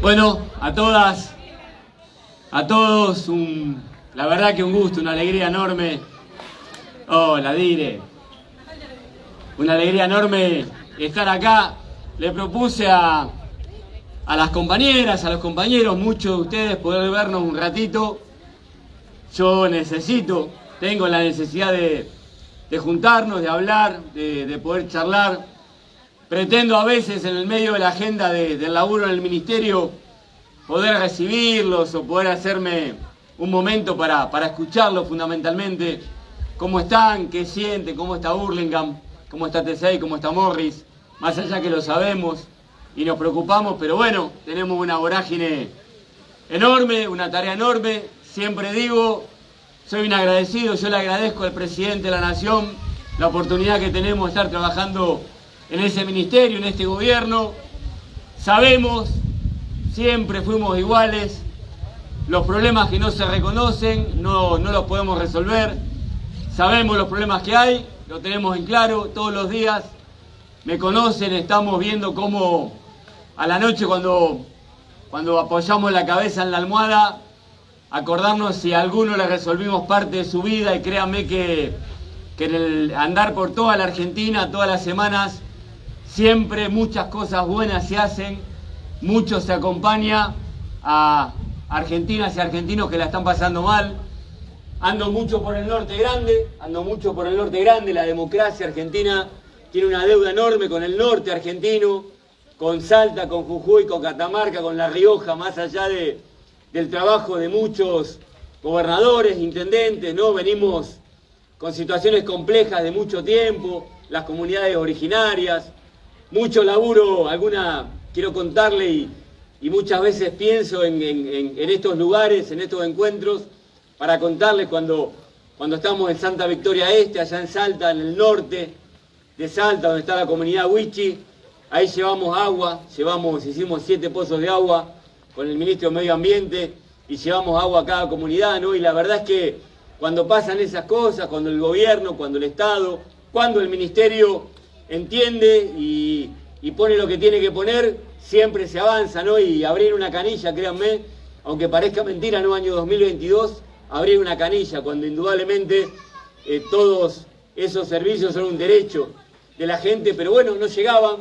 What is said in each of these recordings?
Bueno, a todas, a todos, la verdad que un gusto, una alegría enorme. Oh, la dire. Una alegría enorme estar acá. Le propuse a, a las compañeras, a los compañeros, muchos de ustedes poder vernos un ratito. Yo necesito, tengo la necesidad de, de juntarnos, de hablar, de poder charlar Pretendo a veces en el medio de la agenda del laburo en el ministerio poder recibirlos o poder hacerme un momento para, para escucharlos fundamentalmente. ¿Cómo están? ¿Qué sienten? ¿Cómo está Burlingame? ¿Cómo está T6? ¿Cómo está Morris? Más allá que lo sabemos y nos preocupamos, pero bueno, tenemos una vorágine enorme, una tarea enorme. Siempre digo, soy un agradecido, yo le agradezco al presidente de la Nación la oportunidad que tenemos de estar trabajando en ese ministerio, en este gobierno. Sabemos, siempre fuimos iguales, los problemas que no se reconocen no, no los podemos resolver. Sabemos los problemas que hay, lo tenemos en claro todos los días. Me conocen, estamos viendo cómo a la noche cuando, cuando apoyamos la cabeza en la almohada, acordarnos si a alguno le resolvimos parte de su vida y créanme que, que en el andar por toda la Argentina, todas las semanas, Siempre muchas cosas buenas se hacen, mucho se acompaña a argentinas y argentinos que la están pasando mal. Ando mucho por el norte grande, ando mucho por el norte grande, la democracia argentina tiene una deuda enorme con el norte argentino, con Salta, con Jujuy, con Catamarca, con La Rioja, más allá de, del trabajo de muchos gobernadores, intendentes, ¿no? Venimos con situaciones complejas de mucho tiempo, las comunidades originarias, mucho laburo, alguna quiero contarle y, muchas veces pienso en, estos lugares, en estos encuentros, para contarles cuando, cuando estamos en Santa Victoria Este, allá en Salta, en el norte de Salta, donde está la comunidad Huichi, ahí llevamos agua, llevamos, hicimos siete pozos de agua con el ministro de Medio Ambiente y llevamos agua a cada comunidad, ¿no? Y la verdad es que cuando pasan esas cosas, cuando el gobierno, cuando el Estado, cuando el ministerio entiende y, pone lo que tiene que poner, siempre se avanza, ¿no? Y abrir una canilla, créanme, aunque parezca mentira, ¿no? Año 2022, abrir una canilla, cuando indudablemente eh, todos esos servicios son un derecho de la gente, pero bueno, no llegaban,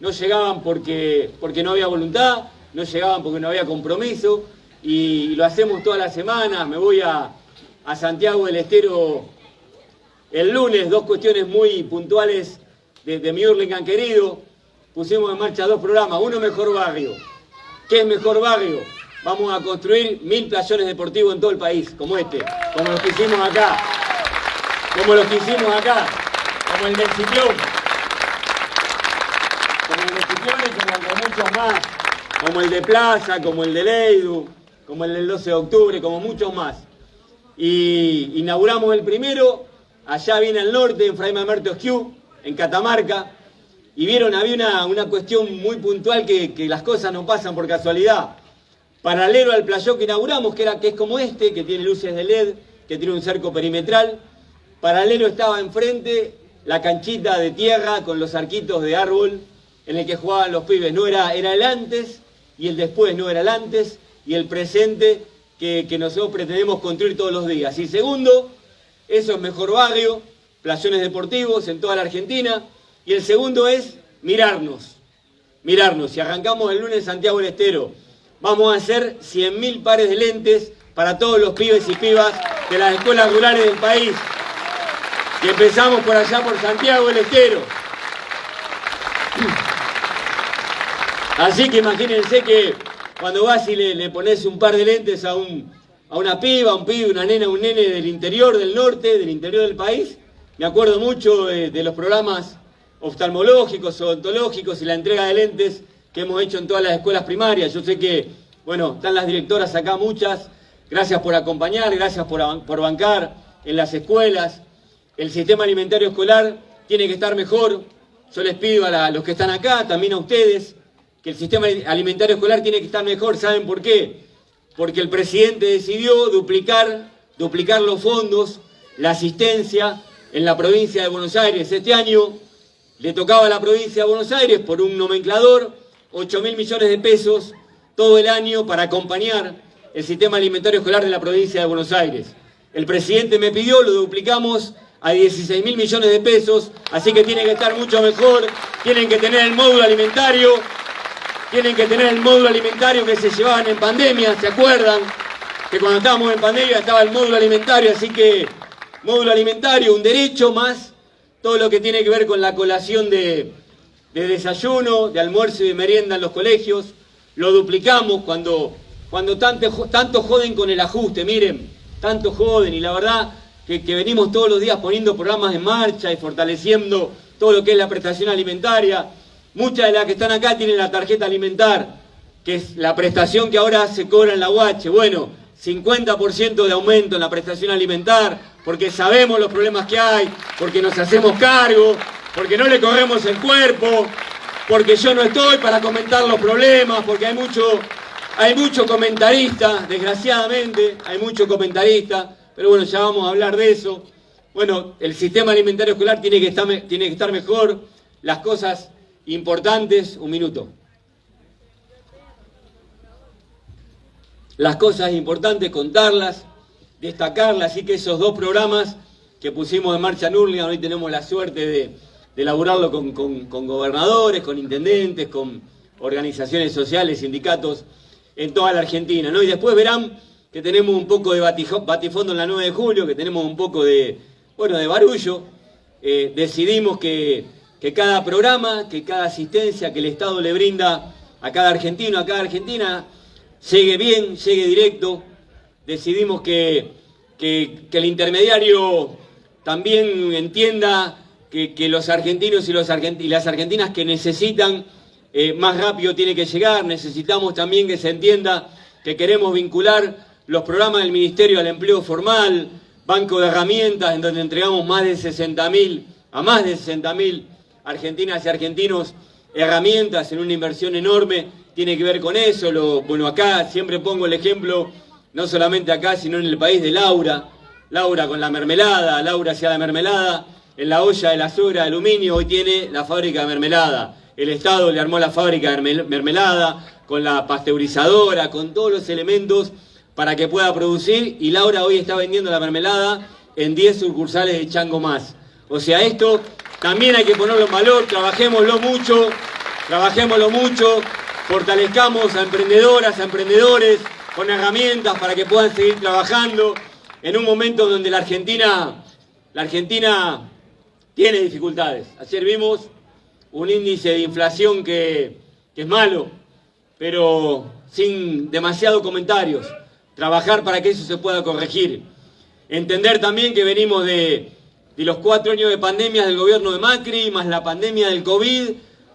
no llegaban porque, porque no había voluntad, no llegaban porque no había compromiso, y lo hacemos todas las semanas, me voy a, a Santiago del Estero el lunes, dos cuestiones muy puntuales de, mi Hurlingham querido, pusimos en marcha dos programas. Uno, Mejor Barrio. ¿Qué es Mejor Barrio? Vamos a construir mil playones deportivos en todo el país, como este, como los que hicimos acá. Como los que hicimos acá, como el del Ciclón. Como el del Ciclón y como muchos más. Como el de Plaza, como el de Leidu, como el del 12 de octubre, como muchos más. Y inauguramos el primero, allá viene al norte, en Fray Mamerto Esquiú, en Catamarca, y vieron, había una, cuestión muy puntual que, las cosas no pasan por casualidad. Paralelo al playón que inauguramos, que, era, que es como este, que tiene luces de LED, que tiene un cerco perimetral, paralelo estaba enfrente la canchita de tierra con los arquitos de árbol en el que jugaban los pibes. No era, era el antes y el después, no era el antes y el presente que, que nosotros pretendemos construir todos los días. Y segundo, eso es mejor barrio, playones deportivos en toda la Argentina. Y el segundo es mirarnos, mirarnos. Si arrancamos el lunes Santiago del Estero, vamos a hacer 100.000 pares de lentes para todos los pibes y pibas de las escuelas rurales del país. Y empezamos por allá por Santiago del Estero. Así que imagínense que cuando vas y le, pones un par de lentes a, un, a una piba, un pibe, una nena, un nene del interior, del norte, del interior del país, me acuerdo mucho de, los programas oftalmológicos, odontológicos y la entrega de lentes que hemos hecho en todas las escuelas primarias. Yo sé que, bueno, están las directoras acá muchas. Gracias por acompañar, gracias por, bancar en las escuelas. El sistema alimentario escolar tiene que estar mejor. Yo les pido a, los que están acá, también a ustedes, que el sistema alimentario escolar tiene que estar mejor. ¿Saben por qué? Porque el presidente decidió duplicar, duplicar los fondos, la asistencia en la provincia de Buenos Aires. Este año le tocaba a la provincia de Buenos Aires por un nomenclador 8 mil millones de pesos todo el año para acompañar el sistema alimentario escolar de la provincia de Buenos Aires. El presidente me pidió, lo duplicamos a 16 mil millones de pesos, así que tiene que estar mucho mejor, tienen que tener el módulo alimentario, tienen que tener el módulo alimentario que se llevaban en pandemia, ¿se acuerdan? Que cuando estábamos en pandemia estaba el módulo alimentario, así que módulo alimentario, un derecho más todo lo que tiene que ver con la colación de, desayuno, de almuerzo y de merienda en los colegios, lo duplicamos cuando, cuando tanto, joden con el ajuste, miren, tanto joden y la verdad que, que, venimos todos los días poniendo programas en marcha y fortaleciendo todo lo que es la prestación alimentaria. Muchas de las que están acá tienen la tarjeta alimentar, que es la prestación que ahora se cobra en la UH. Bueno, 50% de aumento en la prestación alimentar, porque sabemos los problemas que hay, porque nos hacemos cargo, porque no le corremos el cuerpo, porque yo no estoy para comentar los problemas, porque hay mucho, hay mucho comentarista, desgraciadamente, hay mucho comentarista, pero bueno, ya vamos a hablar de eso. Bueno, el sistema alimentario escolar tiene que estar, tiene que estar mejor, las cosas importantes, un minuto. Las cosas importantes, contarlas, destacarlas, así que esos dos programas que pusimos en marcha en Urlingan, hoy tenemos la suerte de, de elaborarlo con, con, gobernadores, con intendentes, con organizaciones sociales, sindicatos en toda la Argentina. ¿no? Y después verán que tenemos un poco de batifondo en la 9 de julio, que tenemos un poco de, bueno, de barullo. Eh, decidimos que, que cada programa, que cada asistencia que el Estado le brinda a cada argentino, a cada argentina, llegue bien, llegue directo. Decidimos que, que, el intermediario también entienda que, los argentinos y, los las argentinas que necesitan eh, más rápido tiene que llegar. Necesitamos también que se entienda que queremos vincular los programas del Ministerio al empleo formal, banco de herramientas, en donde entregamos más de 60.000, a más de 60.000 argentinas y argentinos herramientas en una inversión enorme tiene que ver con eso. Lo, bueno, acá siempre pongo el ejemplo, no solamente acá, sino en el país de Laura. Laura con la mermelada, Laura hacía la mermelada en la olla de la suegra de aluminio, hoy tiene la fábrica de mermelada. El Estado le armó la fábrica de mermelada, con la pasteurizadora, con todos los elementos para que pueda producir y Laura hoy está vendiendo la mermelada en 10 sucursales de Chango Más. O sea, esto también hay que ponerlo en valor, trabajémoslo mucho, trabajémoslo mucho, fortalezcamos a emprendedoras, a emprendedores con herramientas para que puedan seguir trabajando en un momento donde la Argentina, la Argentina tiene dificultades. Ayer vimos un índice de inflación que, es malo, pero sin demasiados comentarios. Trabajar para que eso se pueda corregir. Entender también que venimos de, los cuatro años de pandemia del gobierno de Macri, más la pandemia del COVID,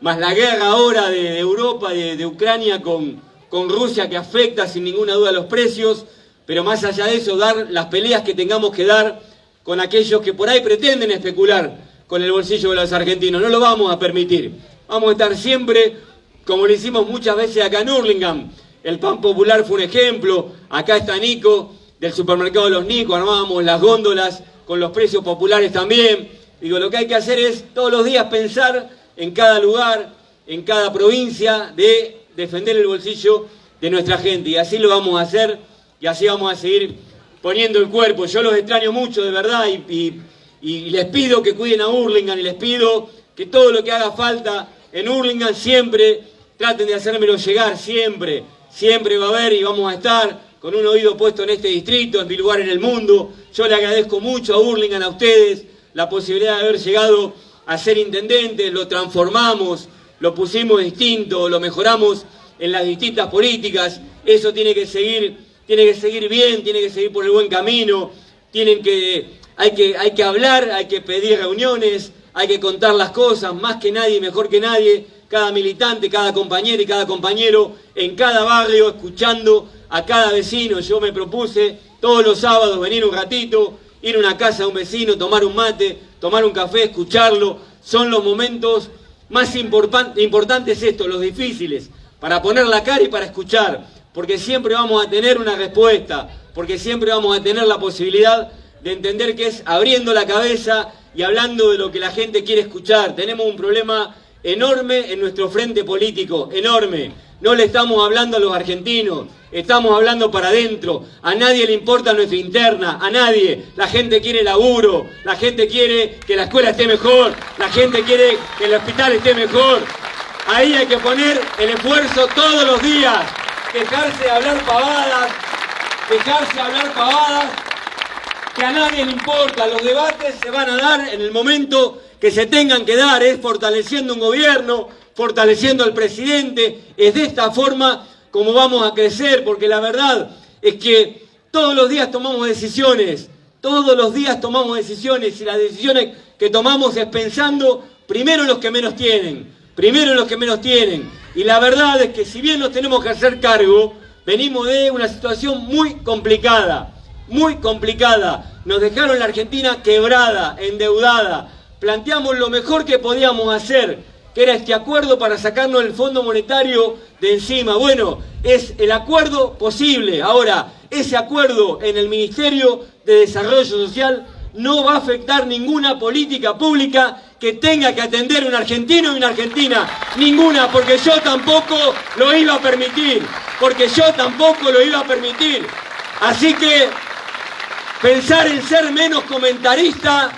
más la guerra ahora de, Europa, de, Ucrania con, con Rusia que afecta sin ninguna duda los precios, pero más allá de eso, dar las peleas que tengamos que dar con aquellos que por ahí pretenden especular con el bolsillo de los argentinos. No lo vamos a permitir. Vamos a estar siempre, como lo hicimos muchas veces acá en Hurlingham. El pan popular fue un ejemplo. Acá está Nico, del supermercado de los Nico, armábamos las góndolas con los precios populares también. Digo, lo que hay que hacer es todos los días pensar en cada lugar, en cada provincia, de defender el bolsillo de nuestra gente. Y así lo vamos a hacer y así vamos a seguir poniendo el cuerpo. Yo los extraño mucho, de verdad, y, les pido que cuiden a Hurlingham y les pido que todo lo que haga falta en Hurlingham siempre traten de hacérmelo llegar, siempre, siempre va a haber y vamos a estar con un oído puesto en este distrito, en mi lugar en el mundo. Yo le agradezco mucho a Hurlingham, a ustedes, la posibilidad de haber llegado a ser intendentes, lo transformamos, lo pusimos distinto, lo mejoramos en las distintas políticas, eso tiene que seguir, tiene que seguir bien, tiene que seguir por el buen camino, tienen que, hay que, hay que hablar, hay que pedir reuniones, hay que contar las cosas, más que nadie, mejor que nadie, cada militante, cada compañero y cada compañero en cada barrio, escuchando a cada vecino. Yo me propuse todos los sábados venir un ratito, ir a una casa de un vecino, tomar un mate, tomar un café, escucharlo, son los momentos más importantes estos, los difíciles, para poner la cara y para escuchar, porque siempre vamos a tener una respuesta, porque siempre vamos a tener la posibilidad de entender que es abriendo la cabeza y hablando de lo que la gente quiere escuchar. Tenemos un problema enorme en nuestro frente político, enorme. No le estamos hablando a los argentinos, estamos hablando para adentro. A nadie le importa nuestra interna, a nadie. La gente quiere laburo, la gente quiere que la escuela esté mejor, la gente quiere que el hospital esté mejor. Ahí hay que poner el esfuerzo todos los días. Dejarse de hablar pavadas, dejarse de hablar pavadas, que a nadie le importa. Los debates se van a dar en el momento que se tengan que dar, es fortaleciendo un gobierno, fortaleciendo al presidente, es de esta forma como vamos a crecer, porque la verdad es que todos los días tomamos decisiones, todos los días tomamos decisiones y las decisiones que tomamos es pensando primero en los que menos tienen, primero en los que menos tienen. Y la verdad es que si bien nos tenemos que hacer cargo, venimos de una situación muy complicada, muy complicada. Nos dejaron la Argentina quebrada, endeudada. Planteamos lo mejor que podíamos hacer, que era este acuerdo para sacarnos el Fondo Monetario de encima. Bueno, es el acuerdo posible. Ahora, ese acuerdo en el Ministerio de Desarrollo Social no va a afectar ninguna política pública que tenga que atender un argentino y una argentina. Ninguna, porque yo tampoco lo iba a permitir. Porque yo tampoco lo iba a permitir. Así que pensar en ser menos comentarista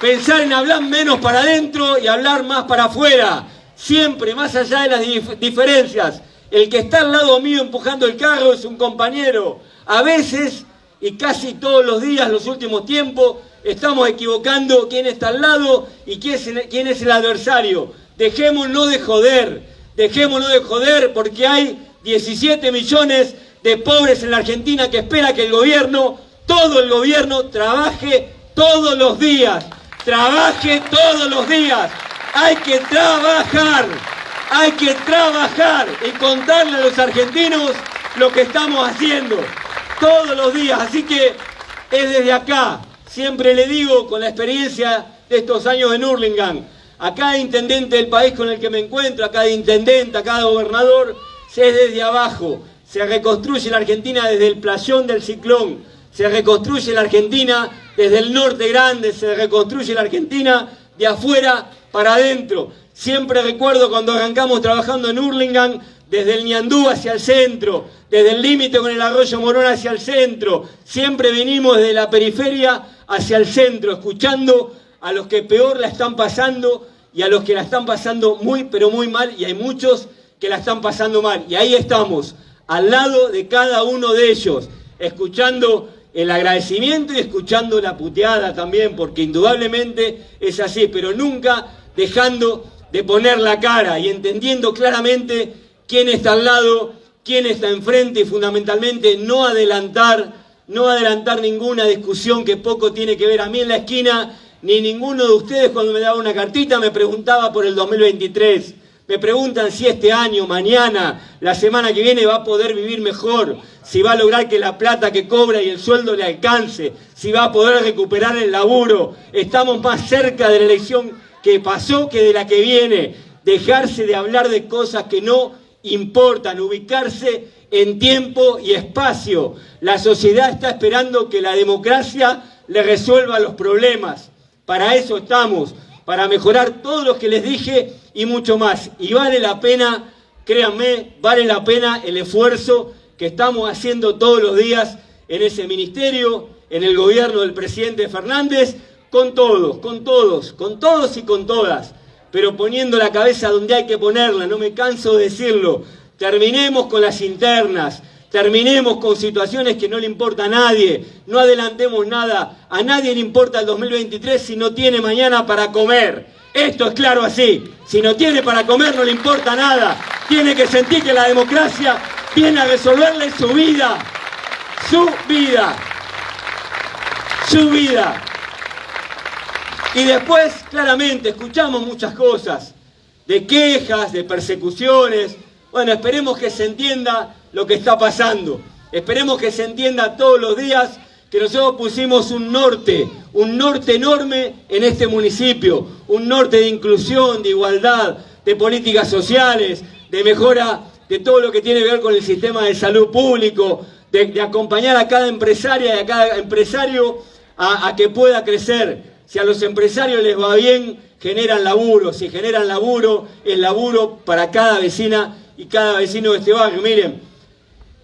pensar en hablar menos para adentro y hablar más para afuera, siempre más allá de las diferencias. El que está al lado mío empujando el carro es un compañero. A veces, y casi todos los días, los últimos tiempos, estamos equivocando quién está al lado y quién es el, adversario. Dejémonos de joder, dejémonos de joder porque hay 17 millones de pobres en la Argentina que espera que el gobierno, todo el gobierno, trabaje todos los días Trabaje todos los días. Hay que trabajar. Hay que trabajar y contarle a los argentinos lo que estamos haciendo todos los días. Así que es desde acá. Siempre le digo con la experiencia de estos años en Hurlingham, a cada intendente del país con el que me encuentro, a cada intendente, a cada gobernador, es desde abajo. Se reconstruye la Argentina desde el playón del ciclón. Se reconstruye la Argentina desde el norte grande se reconstruye la Argentina de afuera para adentro. Siempre recuerdo cuando arrancamos trabajando en Hurlingham, desde el Ñandú hacia el centro, desde el límite con el arroyo Morón hacia el centro. Siempre venimos desde la periferia hacia el centro, escuchando a los que peor la están pasando y a los que la están pasando muy, pero muy mal, y hay muchos que la están pasando mal. Y ahí estamos, al lado de cada uno de ellos, escuchando el agradecimiento y escuchando la puteada también, porque indudablemente es así, pero nunca dejando de poner la cara y entendiendo claramente quién está al lado, quién está enfrente y fundamentalmente no adelantar, no adelantar ninguna discusión que poco tiene que ver a mí en la esquina, ni ninguno de ustedes cuando me daba una cartita me preguntaba por el 2023. Me preguntan si este año, mañana, la semana que viene va a poder vivir mejor, si va a lograr que la plata que cobra y el sueldo le alcance, si va a poder recuperar el laburo. Estamos más cerca de la elección que pasó que de la que viene. Dejarse de hablar de cosas que no importan, ubicarse en tiempo y espacio. La sociedad está esperando que la democracia le resuelva los problemas. Para eso estamos para mejorar todo lo que les dije y mucho más. Y vale la pena, créanme, vale la pena el esfuerzo que estamos haciendo todos los días en ese ministerio, en el gobierno del presidente Fernández, con todos, con todos, con todos y con todas, pero poniendo la cabeza donde hay que ponerla, no me canso de decirlo. Terminemos con las internas, Terminemos con situaciones que no le importa a nadie, no adelantemos nada, a nadie le importa el 2023 si no tiene mañana para comer. Esto es claro así, si no tiene para comer no le importa nada, tiene que sentir que la democracia viene a resolverle su vida, su vida, su vida. Y después, claramente, escuchamos muchas cosas, de quejas, de persecuciones. Bueno, esperemos que se entienda lo que está pasando. Esperemos que se entienda todos los días que nosotros pusimos un norte, un norte enorme en este municipio, un norte de inclusión, de igualdad, de políticas sociales, de mejora de todo lo que tiene que ver con el sistema de salud público, de, acompañar a cada empresaria y a cada empresario a, que pueda crecer. Si a los empresarios les va bien generan laburo, si generan laburo, es laburo para cada vecina y cada vecino de este barrio. Miren,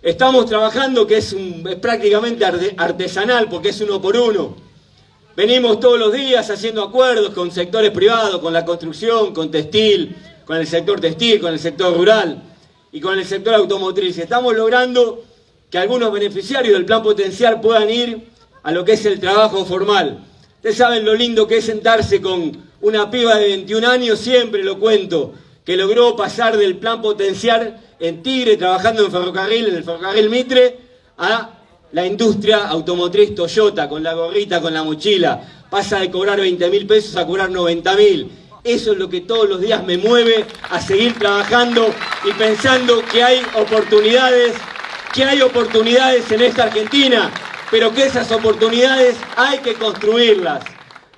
estamos trabajando que es, prácticamente artesanal porque es uno por uno. Venimos todos los días haciendo acuerdos con sectores privados, con la construcción, con textil, con el sector textil, con el sector rural y con el sector automotriz. Estamos logrando que algunos beneficiarios del plan potencial puedan ir a lo que es el trabajo formal. Ustedes saben lo lindo que es sentarse con una piba de 21 años, siempre lo cuento, que logró pasar del plan potencial en Tigre, trabajando en ferrocarril, en el ferrocarril Mitre, a la industria automotriz Toyota, con la gorrita, con la mochila. Pasa de cobrar 20 mil pesos a cobrar 90 mil. Eso es lo que todos los días me mueve a seguir trabajando y pensando que hay oportunidades, que hay oportunidades en esta Argentina, pero que esas oportunidades hay que construirlas,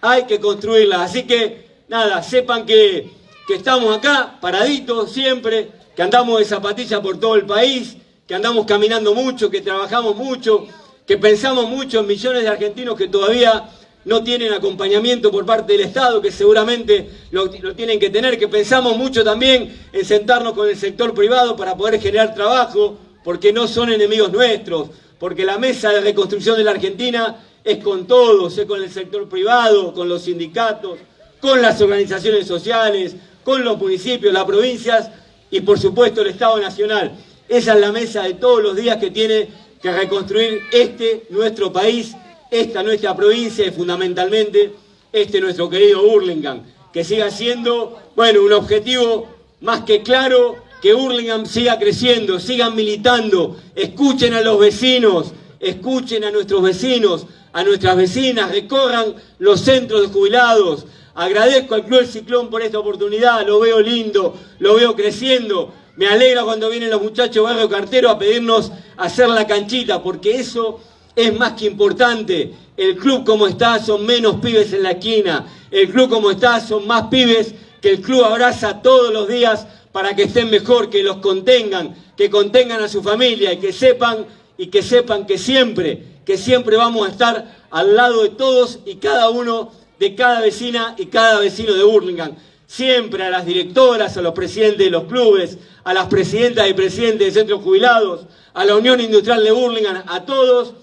hay que construirlas. Así que, nada, sepan que, que estamos acá, paraditos siempre, que andamos de zapatillas por todo el país, que andamos caminando mucho, que trabajamos mucho, que pensamos mucho en millones de argentinos que todavía no tienen acompañamiento por parte del Estado, que seguramente lo, tienen que tener, que pensamos mucho también en sentarnos con el sector privado para poder generar trabajo, porque no son enemigos nuestros, porque la mesa de reconstrucción de la Argentina es con todos, es con el sector privado, con los sindicatos, con las organizaciones sociales, con los municipios, las provincias y por supuesto el Estado Nacional. Esa es la mesa de todos los días que tiene que reconstruir este nuestro país, esta nuestra provincia y fundamentalmente este nuestro querido Burlingame, que siga siendo, bueno, un objetivo más que claro, que Burlingame siga creciendo, sigan militando, escuchen a los vecinos, escuchen a nuestros vecinos, a nuestras vecinas, recorran los centros de jubilados. Agradezco al Club del Ciclón por esta oportunidad, lo veo lindo, lo veo creciendo. Me alegra cuando vienen los muchachos Barrio Cartero a pedirnos hacer la canchita, porque eso es más que importante. El club como está son menos pibes en la esquina. El club como está son más pibes que el club abraza todos los días para que estén mejor, que los contengan, que contengan a su familia y que sepan y que sepan que siempre, que siempre vamos a estar al lado de todos y cada uno de cada vecina y cada vecino de Burlingame siempre a las directoras, a los presidentes de los clubes, a las presidentas y presidentes de centros jubilados, a la Unión Industrial de Burlingame, a todos,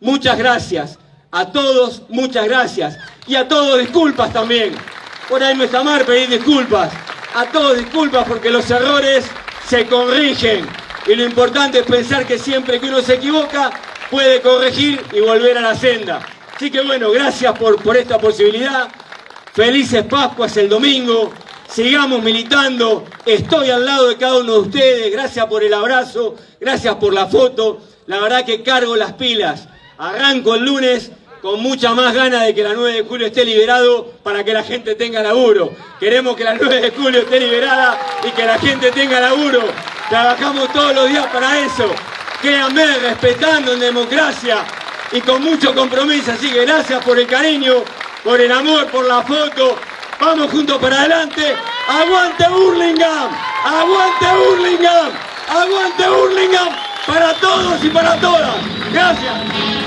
muchas gracias. A todos, muchas gracias. Y a todos disculpas también. Por ahí no está mal pedir disculpas. A todos disculpas porque los errores se corrigen. Y lo importante es pensar que siempre que uno se equivoca, puede corregir y volver a la senda. Así que bueno, gracias por, por esta posibilidad. Felices Pascuas el domingo. Sigamos militando. Estoy al lado de cada uno de ustedes. Gracias por el abrazo. Gracias por la foto. La verdad que cargo las pilas. Arranco el lunes con mucha más ganas de que la 9 de julio esté liberado para que la gente tenga laburo. Queremos que la 9 de julio esté liberada y que la gente tenga laburo. Trabajamos todos los días para eso. Créanme, respetando en democracia y con mucho compromiso. Así que gracias por el cariño por el amor, por la foto. Vamos juntos para adelante. ¡Aguante Burlingame! ¡Aguante Burlingame! ¡Aguante Burlingame! Para todos y para todas. Gracias.